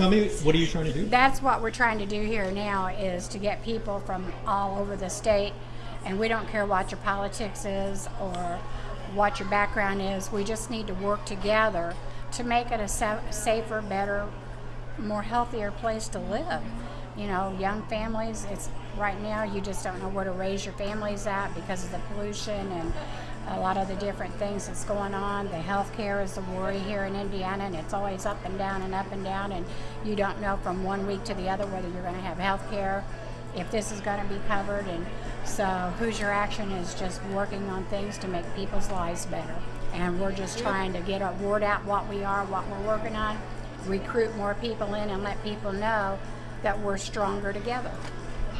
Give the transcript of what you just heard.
Tell me, what are you trying to do? That's what we're trying to do here now is to get people from all over the state, and we don't care what your politics is or what your background is. We just need to work together to make it a safer, better, more healthier place to live. You know, young families. It's right now you just don't know where to raise your families at because of the pollution and a lot of the different things that's going on. The health care is a worry here in Indiana, and it's always up and down and up and down, and you don't know from one week to the other whether you're going to have health care, if this is going to be covered. And so, Hoosier Action is just working on things to make people's lives better. And we're just trying to get our word out what we are, what we're working on, recruit more people in, and let people know that we're stronger together.